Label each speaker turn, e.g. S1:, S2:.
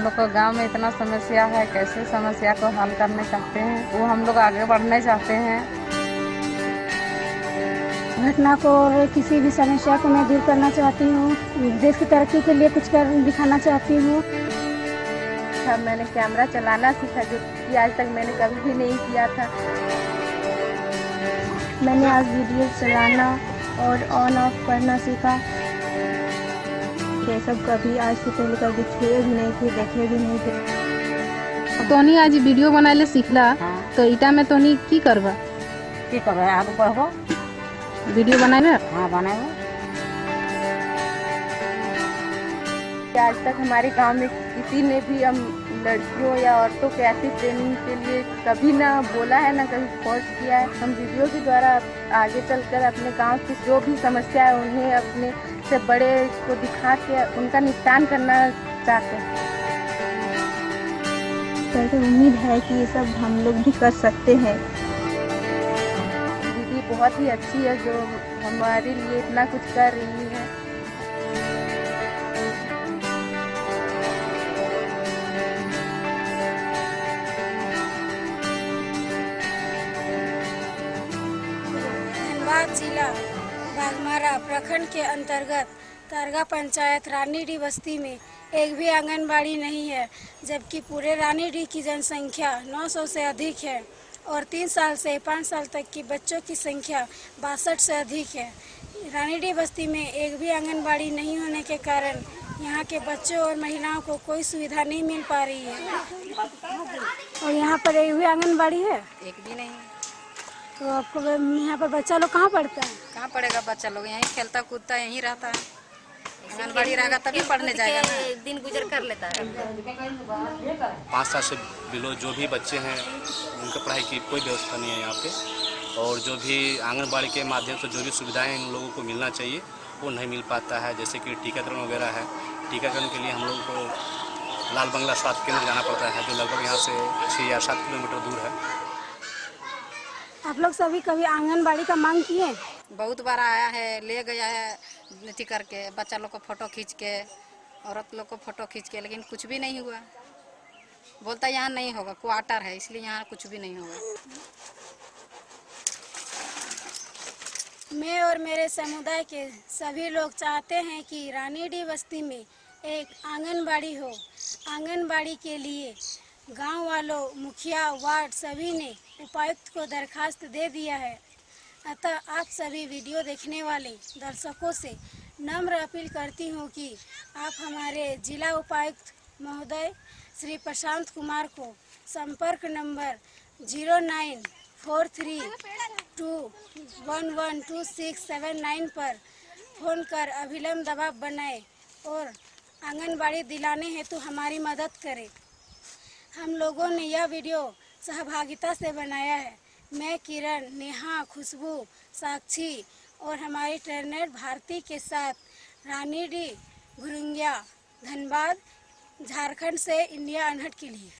S1: हम लोग को गाँव में इतना समस्या है कैसे समस्या को हल करना चाहते हैं? वो हम लोग आगे बढ़ना चाहते हैं।
S2: घटना को और किसी भी समस्या को मैं दूर करना चाहती हूँ। देश की तरक्की के लिए कुछ कर दिखाना चाहती हूँ।
S3: मैंने कैमरा चलाना सीखा जो कि आज तक मैंने कभी भी नहीं किया था।
S2: मैंने आज वीडियो चलाना और ऑन ऑफ़ करना सीखा। ये सब कभी आज से पहले कभी छुए भी नहीं थे देखे भी नहीं थे।
S4: तोनी आज वीडियो बनाले सीखला हाँ। तो इटा में तोनी की करबा?
S5: की करबे? आगे बढ़बो
S4: वीडियो बनाए
S5: हाँ बनाबो
S3: कि आज तक हमारे गाँव में किसी ने भी हम लड़कियों या औरतों के ऐसी ट्रेनिंग के लिए कभी ना बोला है ना कभी फोर्स किया है। हम वीडियो के द्वारा आगे चलकर अपने गाँव की जो भी समस्या है उन्हें अपने से बड़े को दिखा के उनका निपटान करना चाहते हैं।
S2: तो उम्मीद है कि ये सब हम लोग भी कर सकते हैं।
S3: दीदी बहुत ही अच्छी है जो हमारे लिए इतना कुछ कर रही है।
S6: जिला बागमारा प्रखंड के अंतर्गत तारगा पंचायत रानीडी बस्ती में एक भी आंगनबाड़ी नहीं है, जबकि पूरे रानीडी की जनसंख्या 900 से अधिक है और तीन साल से पाँच साल तक की बच्चों की संख्या बासठ से अधिक है। रानीडी बस्ती में एक भी आंगनबाड़ी नहीं होने के कारण यहाँ के बच्चों और महिलाओं को कोई सुविधा नहीं मिल पा रही है। और यहाँ पर एक भी आंगनबाड़ी है?
S7: एक भी नहीं
S6: तो आपको यहाँ पर बच्चा लोग कहाँ पढ़ता है?
S7: कहाँ पढ़ेगा बच्चा लोग? यहीं खेलता कूदता यहीं रहता है। आंगनबाड़ी रहेगा तभी पढ़ने जाएगा ना।
S8: दिन गुजर कर लेता है।
S9: पाँच साल से बिलो जो भी बच्चे हैं उनके पढ़ाई की कोई व्यवस्था नहीं है यहाँ पे। और जो भी आंगनबाड़ी के माध्यम से जो भी सुविधाएँ इन लोगों को मिलना चाहिए वो नहीं मिल पाता है। जैसे कि टीकाकरण वगैरह है। टीकाकरण के लिए हम लोगों को लाल बंगला स्वास्थ्य केंद्र जाना पड़ता है जो लगभग यहाँ से छः या सात किलोमीटर दूर है।
S6: आप लोग सभी कभी आंगनबाड़ी का मांग किए?
S7: बहुत बार आया है ले गया है अथी करके बच्चा लोग को फ़ोटो खींच के औरत लोग को फ़ोटो खींच के लेकिन कुछ भी नहीं हुआ। बोलता यहाँ नहीं होगा क्वार्टर है इसलिए यहाँ कुछ भी नहीं होगा।
S6: मैं और मेरे समुदाय के सभी लोग चाहते हैं कि रानीडी बस्ती में एक आंगनबाड़ी हो। आंगनबाड़ी के लिए गाँव वालों, मुखिया, वार्ड सभी ने उपायुक्त को दरखास्त दे दिया है। अतः आप सभी वीडियो देखने वाले दर्शकों से नम्र अपील करती हूँ कि आप हमारे जिला उपायुक्त महोदय श्री प्रशांत कुमार को संपर्क number zero nine four three two one one two six seven nine पर फ़ोन कर अभिलम्ब दबाव बनाए और आंगनबाड़ी दिलाने हेतु हमारी मदद करें। हम लोगों ने यह वीडियो सहभागिता से बनाया है। मैं किरण, नेहा, खुशबू, साक्षी और हमारे ट्रेनर भारती के साथ रानी डी गुरुंगिया धनबाद झारखंड से इंडिया अनहट के लिए।